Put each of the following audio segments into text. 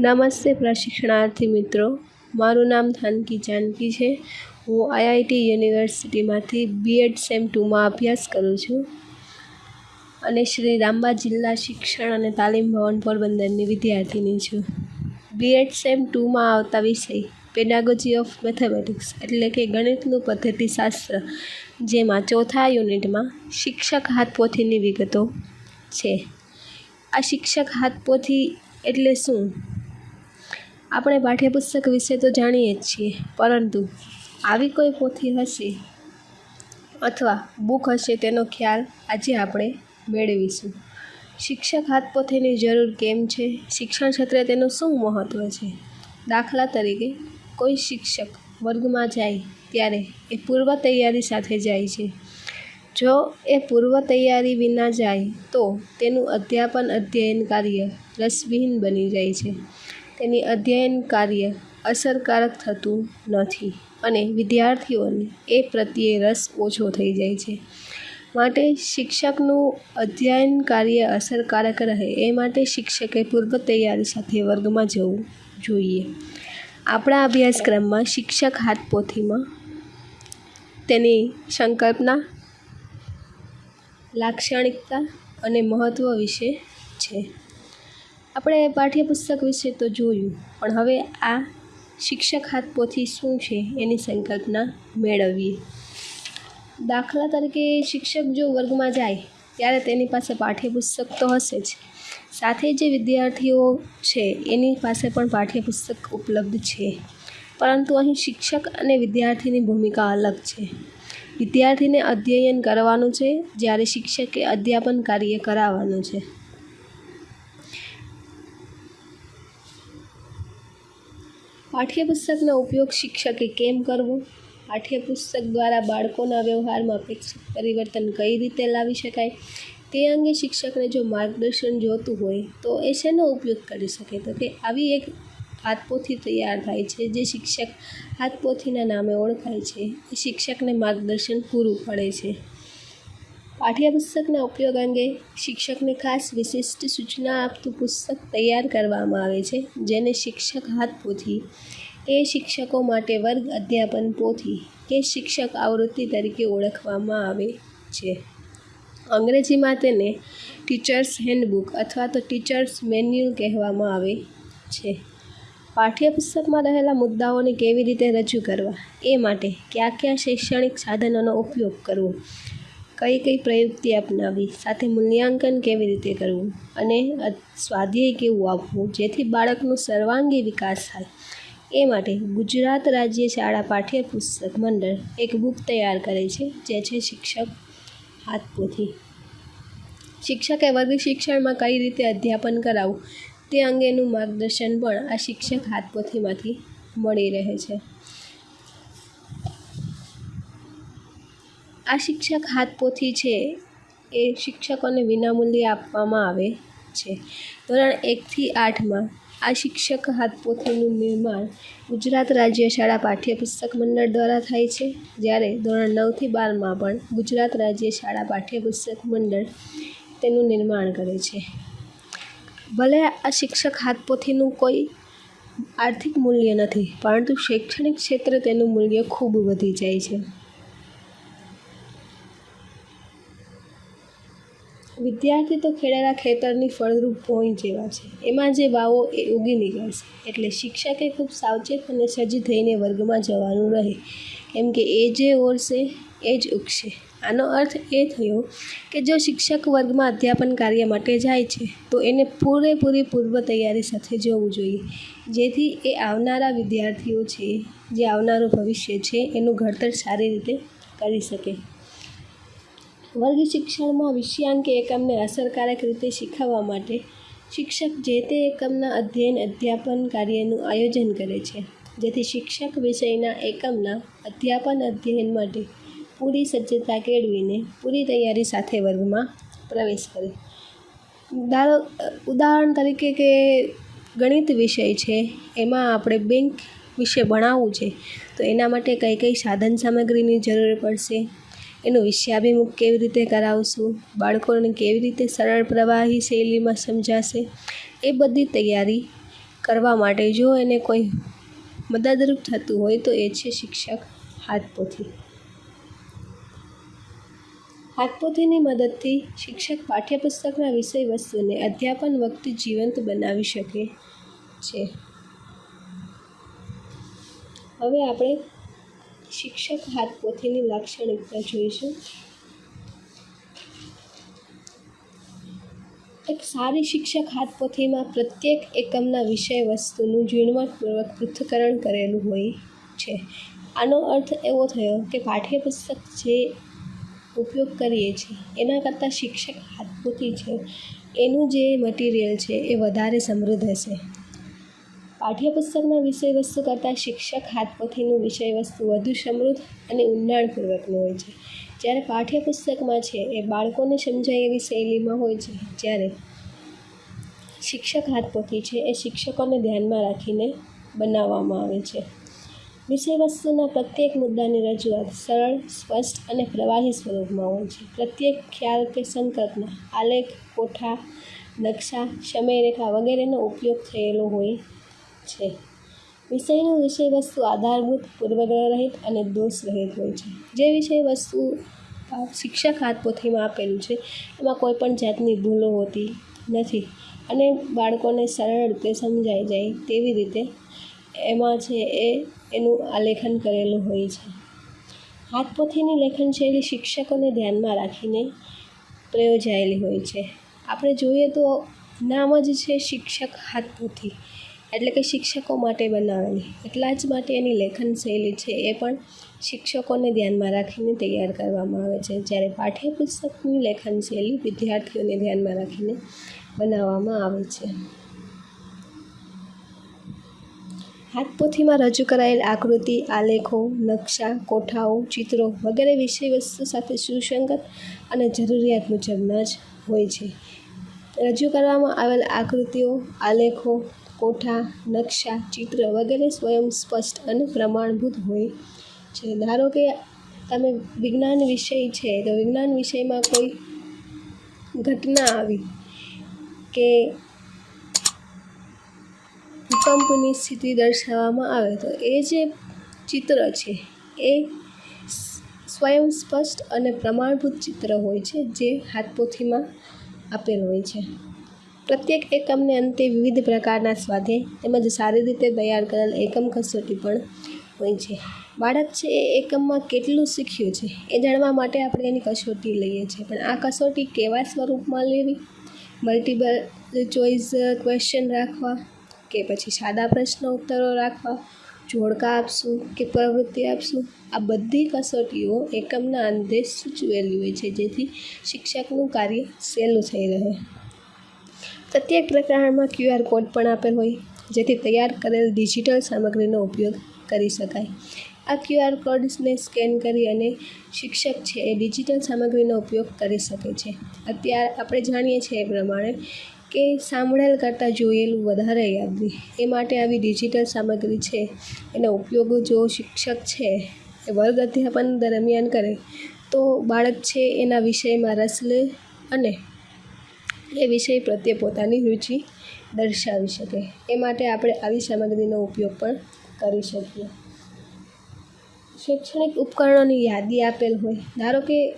નમસ્તે પ્રશિક્ષણાર્થી મિત્રો. મારું નામ થાનકી જાનકી છે. હું આઈઆઈટી યુનિવર્સિટીમાંથી બીએડ સેમ ટુમાં અભ્યાસ કરું છું. અને શ્રી રામબા જિલ્લા શિક્ષણ અને તાલીમ ભવન પોરબંદરની વિદ્યાર્થીની છું. બીએડ સેમ ટુમાં આવતા વિષય પેડાગોજી ઓફ મેથેમેટિક્સ એટલે કે ગણિતનું પદ્ધતિશાસ્ત્ર, જેમાં ચોથા યુનિટમાં શિક્ષક હાથપોથીની વિગતો છે. આ શિક્ષક હાથપોથી એટલે શું? આપણે પાઠ્યપુસ્તક વિશે તો જાણીએ જ છીએ, પરંતુ આવી કોઈ પોથી હશે અથવા બુક હશે તેનો ખ્યાલ આજે આપણે મેળવીશું. શિક્ષક હાથપોથીની જરૂર કેમ છે? શિક્ષણ ક્ષેત્રે તેનું શું મહત્ત્વ છે? દાખલા તરીકે, કોઈ શિક્ષક વર્ગમાં જાય ત્યારે એ પૂર્વ તૈયારી સાથે જાય છે. જો એ પૂર્વ તૈયારી વિના જાય તો તેનું અધ્યાપન, અધ્યયન કાર્ય રસવિહીન બની જાય છે. તેની અધ્યયન કાર્ય અસરકારક થતું નથી અને વિદ્યાર્થીઓને એ પ્રત્યે રસ ઓછો થઈ જાય છે. માટે શિક્ષકનું અધ્યયન કાર્ય અસરકારક રહે એ માટે શિક્ષકે પૂર્વ તૈયારી સાથે વર્ગમાં જવું જોઈએ. આપણા અભ્યાસક્રમમાં શિક્ષક હાથપોથીમાં તેની સંકલ્પના, લાક્ષણિકતા અને મહત્ત્વ વિશે છે. આપણે પાઠ્યપુસ્તક વિશે તો જોયું, પણ હવે આ શિક્ષક હાથપોથી શું છે એની સંકલ્પના મેળવીએ. દાખલા તરીકે શિક્ષક જો વર્ગમાં જાય, ત્યારે તેની પાસે પાઠ્યપુસ્તક તો હશે જ. સાથે જે વિદ્યાર્થીઓ છે, એની પાસે પણ પાઠ્યપુસ્તક ઉપલબ્ધ છે. પરંતુ અહીં શિક્ષક અને વિદ્યાર્થીની ભૂમિકા અલગ છે. વિદ્યાર્થીને અધ્યયન કરવાનું છે, જ્યારે શિક્ષકે અધ્યાપન કાર્ય કરાવવાનું છે. પાઠ્યપુસ્તકનો ઉપયોગ શિક્ષકે કેમ કરવો? પાઠ્યપુસ્તક દ્વારા બાળકોના વ્યવહારમાં અપેક્ષિત પરિવર્તન કઈ રીતે લાવી શકાય? તે અંગે શિક્ષકને જો માર્ગદર્શન જોતું હોય, તો એ શેનો ઉપયોગ કરી શકે? તો કે આવી એક હાથપોથી તૈયાર થાય છે, જે શિક્ષક હાથપોથીના નામે ઓળખાય છે. એ શિક્ષકને માર્ગદર્શન પૂરું પડે છે. પાઠ્યપુસ્તકના ઉપયોગ અંગે શિક્ષકને ખાસ વિશિષ્ટ સૂચના આપતું પુસ્તક તૈયાર કરવામાં આવે છે, જેને શિક્ષક હાથપોથી એ શિક્ષકો માટે વર્ગ અધ્યાપન પોથી કે શિક્ષક આવૃત્તિ તરીકે ઓળખવામાં આવે છે. અંગ્રેજીમાં તેને ટીચર્સ હેન્ડબુક અથવા તો ટીચર્સ મેન્યુઅલ કહેવામાં આવે છે. પાઠ્યપુસ્તકમાં રહેલા મુદ્દાઓને કેવી રીતે રજૂ કરવા? એ માટે કયા કયા શૈક્ષણિક સાધનોનો ઉપયોગ કરવો? કઈ કઈ પ્રયુક્તિ અપનાવવી સાથે મૂલ્યાંકન કેવી રીતે કરવું? અને સ્વાધ્યાય કેવું આપવું? જેથી બાળકનો સર્વાંગી વિકાસ થાય. એ માટે ગુજરાત રાજ્ય શાળા પાઠ્યપુસ્તક મંડળ એક બુક તૈયાર કરે છે, જે છે શિક્ષક હાથપોથી. શિક્ષકે વર્ગ શિક્ષણમાં કઈ રીતે અધ્યાપન કરાવવું તે અંગેનું માર્ગદર્શન પણ આ શિક્ષક હાથપોથીમાંથી મળી રહે છે. આ શિક્ષક હાથપોથી છે. એ શિક્ષકોને વિનામૂલ્યે આપવામાં આવે છે. ધોરણ એકથી આઠમાં આ શિક્ષક હાથપોથીનું નિર્માણ ગુજરાત રાજ્ય શાળા પાઠ્યપુસ્તક મંડળ દ્વારા થાય છે. જ્યારે ધોરણ નવથી બારમાં પણ ગુજરાત રાજ્ય શાળા પાઠ્યપુસ્તક મંડળ તેનું નિર્માણ કરે છે. ભલે આ શિક્ષક હાથપોથીનું કોઈ આર્થિક મૂલ્ય નથી, પરંતુ શૈક્ષણિક ક્ષેત્રે તેનું મૂલ્ય ખૂબ વધી જાય છે. વિદ્યાર્થી તો ખેડેલા ખેતરની ફળદ્રુપ ભોંય જેવા છે. એમાં જે વાવો એ ઉગી નીકળશે. એટલે શિક્ષકે ખૂબ સાવચેત અને સજ્જ થઈને વર્ગમાં જવાનું રહે. કેમ કે એ જે ઓરશે, એ જ ઉગશે. આનો અર્થ એ થયો કે જો શિક્ષક વર્ગમાં અધ્યાપન કાર્ય માટે જાય છે, તો એને પૂરેપૂરી પૂર્વ તૈયારી સાથે જવું જોઈએ. જેથી એ આવનારા વિદ્યાર્થીઓ છે, જે આવનારું ભવિષ્ય છે, એનું ઘડતર સારી રીતે કરી શકે. વર્ગ શિક્ષણમાં વિષયાંક એકમને અસરકારક રીતે શીખવવા માટે શિક્ષક જે તે એકમના અધ્યયન, અધ્યાપન કાર્યનું આયોજન કરે છે. જેથી શિક્ષક વિષયના એકમના અધ્યાપન, અધ્યયન માટે પૂરી સજ્જતા કેળવીને પૂરી તૈયારી સાથે વર્ગમાં પ્રવેશ કરે. ધારો ઉદાહરણ તરીકે કે ગણિત વિષય છે, એમાં આપણે બેંક વિશે ભણાવવું છે, તો એના માટે કઈ કઈ સાધન સામગ્રીની જરૂર પડશે? એનું વિષયાભિમુખ કેવી રીતે કરાવશું? બાળકોને કેવી રીતે સરળ પ્રવાહી શૈલીમાં સમજાશે? એ બધી તૈયારી કરવા માટે જો એને કોઈ મદદરૂપ થતું હોય તો એ છે શિક્ષક હાથપોથી. હાથપોથીની મદદથી શિક્ષક પાઠ્યપુસ્તકના વિષય વસ્તુને અધ્યાપન વખતે જીવંત બનાવી શકે છે. હવે આપણે શિક્ષક હાથપોથીની લાક્ષણિકતા જોઈશું. એક સારી શિક્ષક હાથપોથીમાં પ્રત્યેક એકમના વિષય વસ્તુનું ઝીણવટપૂર્વક પૃથ્થકરણ કરેલું હોય છે. આનો અર્થ એવો થયો કે પાઠ્યપુસ્તક જે ઉપયોગ કરીએ છીએ, એના કરતાં શિક્ષક હાથપોથી છે. એનું જે મટીરિયલ છે એ વધારે સમૃદ્ધ હશે. પાઠ્યપુસ્તકના વિષય વસ્તુ કરતાં શિક્ષક હાથપોથીનું વિષય વસ્તુ વધુ સમૃદ્ધ અને ઊંડાણપૂર્વકનું હોય છે. જ્યારે પાઠ્યપુસ્તકમાં છે, એ બાળકોને સમજાય એવી શૈલીમાં હોય છે, જ્યારે શિક્ષક હાથપોથી છે, એ શિક્ષકોને ધ્યાનમાં રાખીને બનાવવામાં આવે છે. વિષય વસ્તુના પ્રત્યેક મુદ્દાની રજૂઆત સરળ, સ્પષ્ટ અને પ્રવાહી સ્વરૂપમાં હોય છે. પ્રત્યેક ખ્યાલ કે સંકલ્પના, આલેખ, કોઠા, નકશા, સમયરેખા વગેરેનો ઉપયોગ થયેલો હોય છે. વિષયનું વિષય વસ્તુ આધારભૂત પૂર્વગ્રહ રહિત અને દોષ રહિત હોય છે. જે વિષય વસ્તુ શિક્ષક હાથપોથીમાં આપેલું છે, એમાં કોઈ પણ જાતની ભૂલો હોતી નથી અને બાળકોને સરળ રીતે સમજાઈ જાય તેવી રીતે એમાં છે એ, એનું આલેખન કરેલું હોય છે. હાથપોથીની લેખન શૈલી શિક્ષકોને ધ્યાનમાં રાખીને પ્રયોજાયેલી હોય છે. આપણે જોઈએ તો નામ જ છે શિક્ષક હાથપોથી એટલે કે શિક્ષકો માટે બનાવેલી એટલા જ માટે એની લેખન શૈલી છે, એ પણ શિક્ષકોને ધ્યાનમાં રાખીને તૈયાર કરવામાં આવે છે. જ્યારે પાઠ્યપુસ્તકની લેખન શૈલી વિદ્યાર્થીઓને ધ્યાનમાં રાખીને બનાવવામાં આવે છે. હાથપોથીમાં રજૂ કરાયેલ આકૃતિ, આલેખો, નકશા, કોઠાઓ, ચિત્રો વગેરે વિષય વસ્તુ સાથે સુસંગત અને જરૂરિયાત મુજબના જ હોય છે. રજૂ કરવામાં આવેલ આકૃતિઓ, આલેખો કોઠા, નકશા, ચિત્ર વગેરે સ્વયં સ્પષ્ટ અને પ્રમાણભૂત હોય છે. ધારો કે તમે વિજ્ઞાન વિષય છે, તો વિજ્ઞાન વિષયમાં કોઈ ઘટના આવી કે ભૂકંપની સ્થિતિ દર્શાવવામાં આવે, તો એ જે ચિત્ર છે, એ સ્વયં સ્પષ્ટ અને પ્રમાણભૂત ચિત્ર હોય છે, જે હાથપોથીમાં આપેલ હોય છે. પ્રત્યેક એકમને અંતે વિવિધ પ્રકારના સ્વાદે તેમજ સારી રીતે તૈયાર કરેલ એકમ કસોટી પણ હોય છે. બાળક છે એ એકમમાં કેટલું શીખ્યું છે એ જાણવા માટે આપણે એની કસોટી લઈએ છીએ. પણ આ કસોટી કેવા સ્વરૂપમાં લેવી? મલ્ટિપલ ચોઈસ ક્વેશ્ચન રાખવા કે પછી સાદા પ્રશ્ન ઉત્તરો રાખવા? જોડકા આપશું કે પ્રવૃત્તિ આપશું? આ બધી કસોટીઓ એકમના અંતે સૂચવેલી હોય છે જેથી શિક્ષકનું કાર્ય સહેલું થઈ રહે. પ્રત્યેક પ્રકારમાં ક્યુઆર કોડ પણ આપેલ હોય, જેથી તૈયાર કરેલ ડિજિટલ સામગ્રીનો ઉપયોગ કરી શકાય. આ ક્યુઆર કોડ્સને સ્કેન કરી અને શિક્ષક છે એ ડિજિટલ સામગ્રીનો ઉપયોગ કરી શકે છે. અત્યારે આપણે જાણીએ છીએ એ પ્રમાણે કે સાંભળેલ કરતાં જોયેલું વધારે યાદ, એ માટે આવી ડિજિટલ સામગ્રી છે, એનો ઉપયોગ જો શિક્ષક છે એ વર્ગ અધ્યાપન દરમિયાન કરે, તો બાળક છે એના વિષયમાં રસ લે અને એ વિષય પ્રત્યે પોતાની રુચિ દર્શાવી શકે. એ માટે આપણે આવી સામગ્રીનો ઉપયોગ પણ કરી શકીએ. શૈક્ષણિક ઉપકરણોની યાદી આપેલ હોય. ધારો કે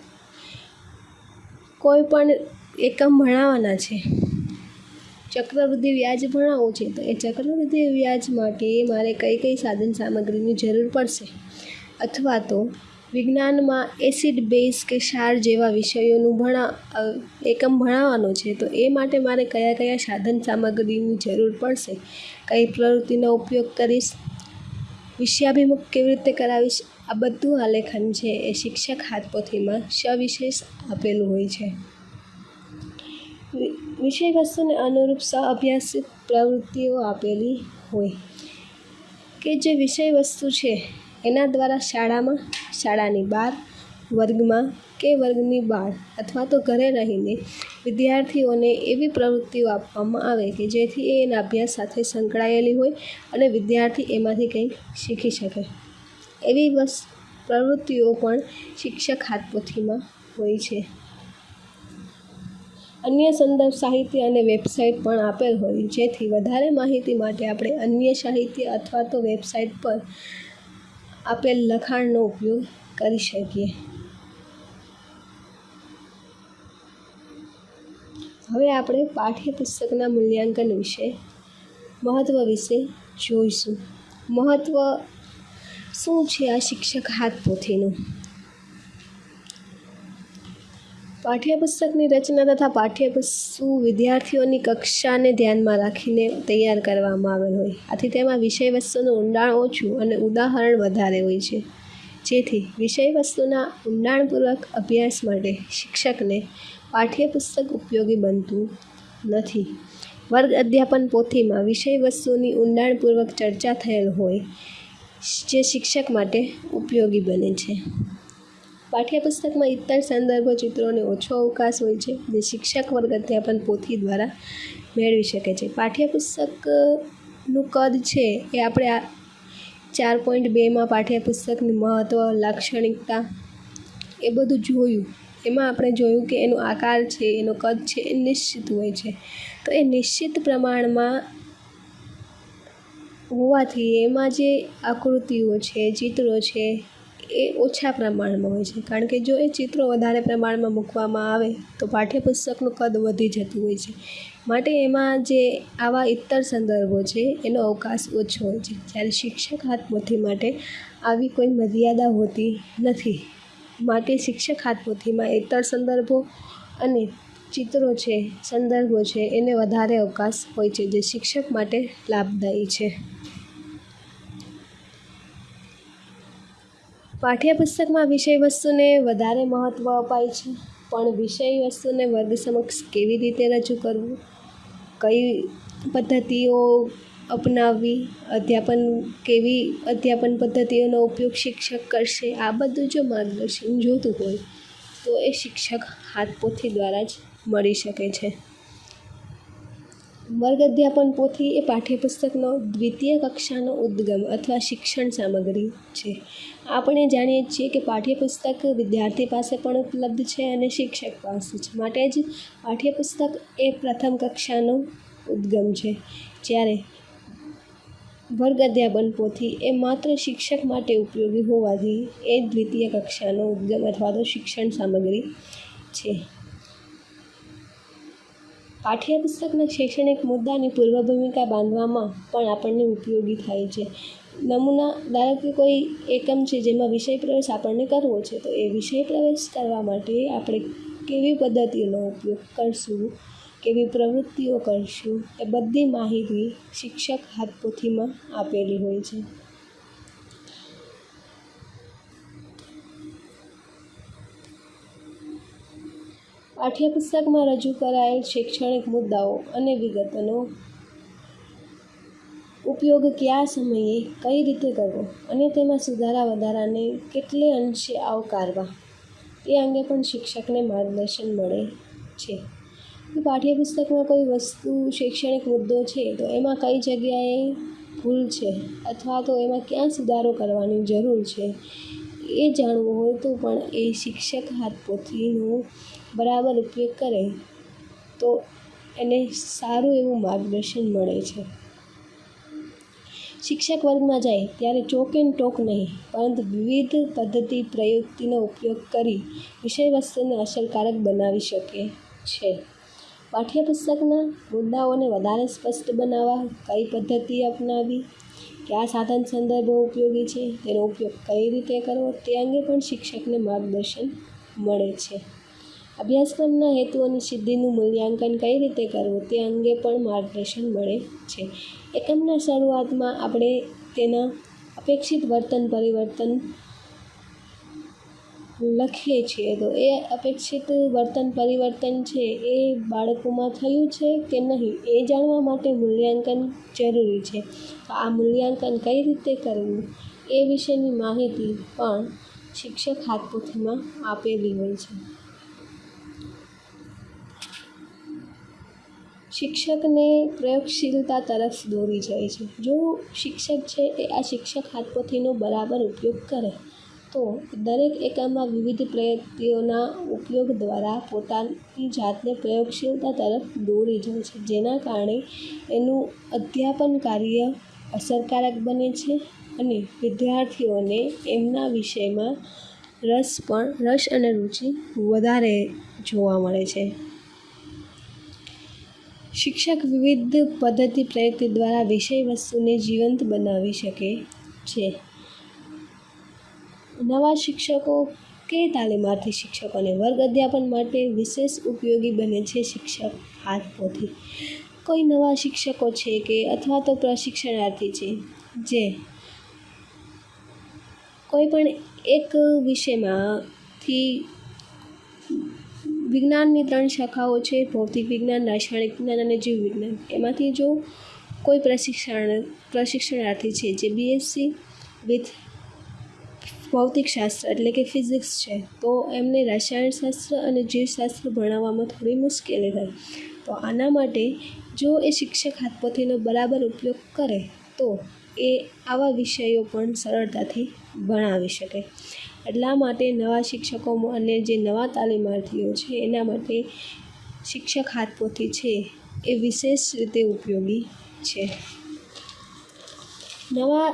કોઈ પણ એકમ ભણાવવાના છે. ચક્રવૃદ્ધિ વ્યાજ ભણાવવું છે, તો એ ચક્રવૃદ્ધિ વ્યાજ માટે મારે કઈ કઈ સાધન સામગ્રીની જરૂર પડશે? અથવા તો વિજ્ઞાનમાં એસિડ બેઝ કે ક્ષાર જેવા વિષયોનું ભણા એકમ ભણાવવાનો છે, તો એ માટે મારે કયા કયા સાધન સામગ્રીની જરૂર પડશે? કઈ પ્રવૃત્તિનો ઉપયોગ કરીશ? વિષયાભિમુખ કેવી રીતે કરાવીશ? આ બધું આલેખન છે, એ શિક્ષક હાથપોથીમાં સવિશેષ આપેલું હોય છે. વિષય વસ્તુને અનુરૂપ સ અભ્યાસિત પ્રવૃત્તિઓ આપેલી હોય. કે જે વિષય વસ્તુ છે એના દ્વારા શાળામાં, શાળાની બહાર, વર્ગમાં કે વર્ગની બહાર અથવા તો ઘરે રહીને વિદ્યાર્થીઓને એવી પ્રવૃત્તિઓ આપવામાં આવે કે જેથી એ એના અભ્યાસ સાથે સંકળાયેલી હોય અને વિદ્યાર્થી એમાંથી કંઈક શીખી શકે. એવી બસ પ્રવૃત્તિઓ પણ શિક્ષક હાથપોથીમાં હોય છે. અન્ય સંદર્ભ સાહિત્ય અને વેબસાઇટ પણ આપેલ હોય, જેથી વધારે માહિતી માટે આપણે અન્ય સાહિત્ય અથવા તો વેબસાઇટ પર આપેલ લખાણનો ઉપયોગ કરી શકીએ. હવે આપણે પાઠ્યપુસ્તકના મૂલ્યાંકન વિશે મહત્ત્વ વિશે જોઈશું. મહત્ત્વ શું છે આ શિક્ષક હાથ પોથીનું પાઠ્યપુસ્તકની રચના તથા પાઠ્યપુસ્તુ વિદ્યાર્થીઓની કક્ષાને ધ્યાનમાં રાખીને તૈયાર કરવામાં આવેલ હોય. આથી તેમાં વિષય વસ્તુનું ઊંડાણ ઓછું અને ઉદાહરણ વધારે હોય છે. જેથી વિષય વસ્તુના ઊંડાણપૂર્વક અભ્યાસ માટે શિક્ષકને પાઠ્યપુસ્તક ઉપયોગી બનતું નથી. વર્ગ અધ્યાપન પોથીમાં વિષય વસ્તુની ઊંડાણપૂર્વક ચર્ચા થયેલ હોય, જે શિક્ષક માટે ઉપયોગી બને છે. પાઠ્યપુસ્તકમાં ઇતર સંદર્ભ ચિત્રોને ઓછો અવકાશ હોય છે, જે શિક્ષક વર્ગ અધ્યાપન પોથી દ્વારા મેળવી શકે છે. પાઠ્યપુસ્તકનું કદ છે એ આપણે આ ચાર પોઈન્ટ બેમાં પાઠ્યપુસ્તકની મહત્ત્વ લાક્ષણિકતા એ બધું જોયું. એમાં આપણે જોયું કે એનો આકાર છે, એનો કદ છે, એ નિશ્ચિત હોય છે. તો એ નિશ્ચિત પ્રમાણમાં હોવાથી એમાં જે આકૃતિઓ છે, ચિત્રો છે એ ઓછા પ્રમાણમાં હોય છે. કારણ કે જો એ ચિત્રો વધારે પ્રમાણમાં મૂકવામાં આવે, તો પાઠ્યપુસ્તકનું કદ વધી જતું હોય છે. માટે એમાં જે આવા ઇતર સંદર્ભો છે, એનો અવકાશ ઓછો હોય છે. જ્યારે શિક્ષક હાથપોથી માટે આવી કોઈ મર્યાદા હોતી નથી. માટે શિક્ષક હાથપોથીમાં ઇતર સંદર્ભો અને ચિત્રો છે, સંદર્ભો છે, એને વધારે અવકાશ હોય છે, જે શિક્ષક માટે લાભદાયી છે. પાઠ્યપુસ્તકમાં વિષય વસ્તુને વધારે મહત્ત્વ અપાય છે, પણ વિષય વસ્તુને વર્ગ સમક્ષ કેવી રીતે રજૂ કરવું? કઈ પદ્ધતિઓ અપનાવવી? અધ્યાપન કેવી અધ્યાપન પદ્ધતિઓનો ઉપયોગ શિક્ષક કરશે? આ બધું જો માર્ગદર્શન જોતું હોય, તો એ શિક્ષક હાથપોથી દ્વારા જ મળી શકે છે. વર્ગ અધ્યાપન પોથી એ પાઠ્યપુસ્તકનો દ્વિતીય કક્ષાનો ઉદ્ગમ અથવા શિક્ષણ સામગ્રી છે. આપણે જાણીએ છીએ કે પાઠ્યપુસ્તક વિદ્યાર્થી પાસે પણ ઉપલબ્ધ છે અને શિક્ષક પાસે છે. માટે જ પાઠ્યપુસ્તક એ પ્રથમ કક્ષાનો ઉદ્ગમ છે. જ્યારે વર્ગ અધ્યાપન પોથી એ માત્ર શિક્ષક માટે ઉપયોગી હોવાથી એ દ્વિતીય કક્ષાનો ઉદ્ગમ અથવા તો શિક્ષણ સામગ્રી છે. પાઠ્યપુસ્તકના શૈક્ષણિક મુદ્દાની પૂર્વ ભૂમિકા બાંધવામાં પણ આપણને ઉપયોગી થાય છે. નમૂના, ધારો કે કોઈ એકમ છે જેમાં વિષય પ્રવેશ આપણને કરવો છે, તો એ વિષય પ્રવેશ કરવા માટે આપણે કેવી પદ્ધતિનો ઉપયોગ કરશું, કેવી પ્રવૃત્તિઓ કરશું, એ બધી માહિતી શિક્ષક હાથપોથીમાં આપેલી હોય છે. પાઠ્યપુસ્તકમાં રજૂ કરાયેલ શૈક્ષણિક મુદ્દાઓ અને વિગતોનો ઉપયોગ કયા સમયે કઈ રીતે કરવો અને તેમાં સુધારા વધારાને કેટલે અંશે આવકારવા એ અંગે પણ શિક્ષકને માર્ગદર્શન મળે છે. પાઠ્યપુસ્તકમાં કોઈ વસ્તુ શૈક્ષણિક મુદ્દો છે, તો એમાં કઈ જગ્યાએ ભૂલ છે અથવા તો એમાં ક્યાં સુધારો કરવાની જરૂર છે એ જાણવું હોય તો પણ એ શિક્ષક હાથપોથીનું બરાબર ઉપયોગ કરે, તો એને સારું એવું માર્ગદર્શન મળે છે. શિક્ષક વર્ગમાં જાય ત્યારે ચોક એન્ડ ટોક નહીં, પરંતુ વિવિધ પદ્ધતિ પ્રયુક્તિનો ઉપયોગ કરી વિષય વસ્તુને અસરકારક બનાવી શકે છે. પાઠ્યપુસ્તકના મુદ્દાઓને વધારે સ્પષ્ટ બનાવવા કઈ પદ્ધતિ અપનાવી કયા સાધન સંદર્ભો ઉપયોગી છે, તેનો ઉપયોગ કઈ રીતે કરવો, તે અંગે પણ શિક્ષકને માર્ગદર્શન મળે છે. અભ્યાસક્રમના હેતુઓની સિદ્ધિનું મૂલ્યાંકન કઈ રીતે કરવું તે અંગે પણ માર્ગદર્શન મળે છે. એકમના શરૂઆતમાં આપણે તેના અપેક્ષિત વર્તન પરિવર્તન લખીએ છીએ. તો એ અપેક્ષિત વર્તન પરિવર્તન છે એ બાળકોમાં થયું છે કે નહીં એ જાણવા માટે મૂલ્યાંકન જરૂરી છે. તો આ મૂલ્યાંકન કઈ રીતે કરવું એ વિશેની માહિતી પણ શિક્ષક હાથપોથીમાં આપેલી હોય છે. શિક્ષકને પ્રયોગશીલતા તરફ દોરી જાય છે. જો શિક્ષક છે એ આ શિક્ષક હાથપોથીનો બરાબર ઉપયોગ કરે, તો દરેક એકમમાં વિવિધ પ્રયુક્તિઓના ઉપયોગ દ્વારા પોતાની જાતને પ્રયોગશીલતા તરફ દોરી જાય છે. જેના કારણે એનું અધ્યાપન કાર્ય અસરકારક બને છે અને વિદ્યાર્થીઓને એમના વિષયમાં રસ પણ, રસ અને રુચિ વધારે જોવા મળે છે. શિક્ષક વિવિધ પદ્ધતિ પ્રયુક્તિ દ્વારા વિષય વસ્તુને જીવંત બનાવી શકે છે. નવા શિક્ષકો કે તાલીમાર્થી શિક્ષકોને વર્ગ અધ્યાપન માટે વિશેષ ઉપયોગી બને છે શિક્ષક હાથ પોથી કોઈ નવા શિક્ષકો છે કે અથવા તો પ્રશિક્ષણાર્થી છે, જે કોઈ પણ એક વિષયમાંથી વિજ્ઞાનની ત્રણ શાખાઓ છે, ભૌતિક વિજ્ઞાન, રાસાયણિક વિજ્ઞાન અને જીવ વિજ્ઞાન. એમાંથી જો કોઈ પ્રશિક્ષણ, પ્રશિક્ષણાર્થી છે જે બીએસસી વિથ ભૌતિકશાસ્ત્ર એટલે કે ફિઝિક્સ છે, તો એમને રસાયણશાસ્ત્ર અને જીવશાસ્ત્ર ભણાવવામાં થોડી મુશ્કેલી થાય તો આના માટે જો એ શિક્ષક હાથપોથીનો બરાબર ઉપયોગ કરે, તો એ આવા વિષયો પણ સરળતાથી ભણાવી શકે. એટલા માટે નવા શિક્ષકો અને જે નવા તાલીમાર્થીઓ છે, એના માટે શિક્ષક હાથપોથી છે એ વિશેષ રીતે ઉપયોગી છે. નવા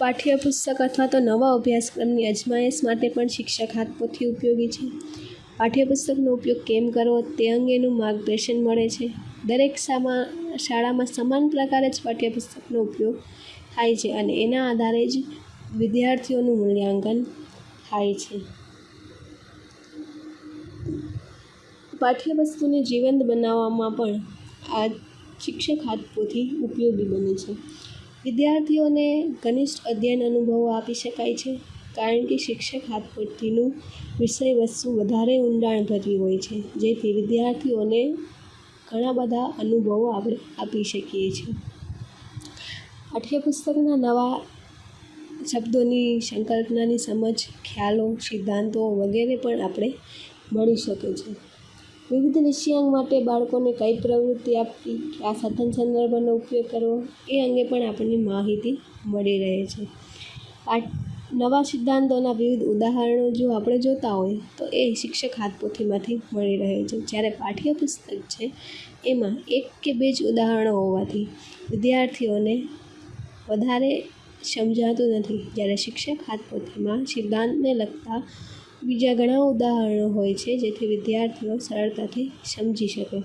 પાઠ્યપુસ્તક અથવા તો નવા અભ્યાસક્રમની અજમાયશ માટે પણ શિક્ષક હાથપોથી ઉપયોગી છે. પાઠ્યપુસ્તકનો ઉપયોગ કેમ કરવો તે અંગેનું માર્ગદર્શન મળે છે. દરેક શાળામાં સમાન પ્રકારે જ પાઠ્યપુસ્તકનો ઉપયોગ થાય છે અને એના આધારે જ વિદ્યાર્થીઓનું મૂલ્યાંકન થાય છે. પાઠ્યવસ્તુને જીવંત બનાવવામાં પણ આ શિક્ષક હાથપોથી ઉપયોગી બને છે. વિદ્યાર્થીઓને ઘનિષ્ઠ અધ્યયન અનુભવો આપી શકાય છે, કારણ કે શિક્ષક હાથપોથીનું વિષય વસ્તુ વધારે ઊંડાણભરી હોય છે, જેથી વિદ્યાર્થીઓને ઘણા બધા અનુભવો આપણે આપી શકીએ છીએ. પાઠ્યપુસ્તકના નવા શબ્દોની સંકલ્પનાની સમજ, ખ્યાલો, સિદ્ધાંતો વગેરે પણ આપણે મળી શકે છે. વિવિધ વિષયાંગ માટે બાળકોને કઈ પ્રવૃત્તિ આપવી આ સાધન સંદર્ભનો ઉપયોગ કરવો, એ અંગે પણ આપણને માહિતી મળી રહે છે. આ નવા સિદ્ધાંતોના વિવિધ ઉદાહરણો જો આપણે જોતા હોય, તો એ શિક્ષક હાથપોથીમાંથી મળી રહે છે. જ્યારે પાઠ્યપુસ્તક છે, એમાં એક કે બે જ ઉદાહરણો હોવાથી વિદ્યાર્થીઓને વધારે સમજાતું નથી. જ્યારે શિક્ષક હાથપોથીમાં સિદ્ધાંતને લગતા બીજા ઘણા ઉદાહરણો હોય છે, જેથી વિદ્યાર્થીઓ સરળતાથી સમજી શકે.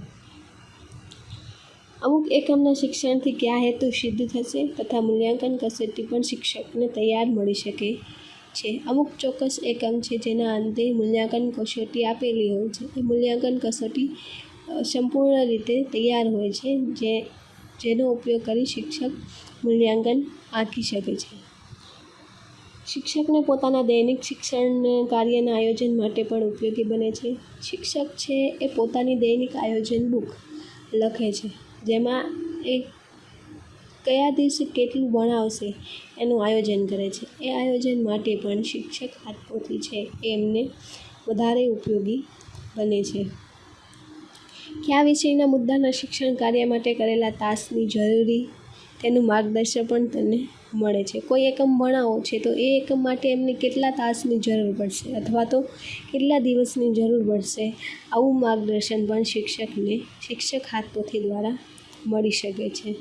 અમુક એકમના શિક્ષણથી કયા હેતુ સિદ્ધ થશે તથા મૂલ્યાંકન કસોટી પણ શિક્ષકને તૈયાર મળી શકે છે. અમુક ચોક્કસ એકમ છે જેના અંતે મૂલ્યાંકન કસોટી આપેલી હોય છે. એ મૂલ્યાંકન કસોટી સંપૂર્ણ રીતે તૈયાર હોય છે, જે જેનો ઉપયોગ કરી શિક્ષક મૂલ્યાંકન આંકી શકે છે. શિક્ષકને પોતાના દૈનિક શિક્ષણ કાર્યના આયોજન માટે પણ ઉપયોગી બને છે. શિક્ષક છે એ પોતાની દૈનિક આયોજન બુક લખે છે, જેમાં એ કયા દિવસે કેટલું ભણાવશે એનું આયોજન કરે છે. એ આયોજન માટે પણ શિક્ષક હાથપોથી છે એમને વધારે ઉપયોગી બને છે. કયા વિષયના મુદ્દાના શિક્ષણ કાર્ય માટે કરેલા તાસની જરૂરી તેનું માર્ગદર્શન પણ તમને મળે છે. કોઈ એકમ ભણાવો છે તો એ એકમ માટે એમને કેટલા તાસની જરૂર પડશે અથવા તો કેટલા દિવસની જરૂર પડશે આવું માર્ગદર્શન પણ શિક્ષકને શિક્ષક હાથપોથી દ્વારા મળી શકે છે.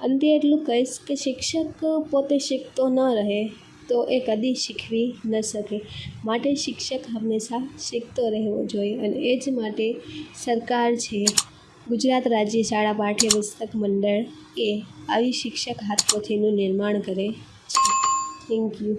અંતે એટલું કહીશ કે શિક્ષક પોતે શીખતો ન રહે. તો એ કદી શીખવી ન શકે. માટે શિક્ષક હંમેશા શીખતો રહેવો જોઈએ અને એ જ માટે સરકાર છે. ગુજરાત રાજ્ય શાળા પાઠ્યપુસ્તક મંડળ એ આવી શિક્ષક હાથપોથીનું નિર્માણ કરે છે. Thank you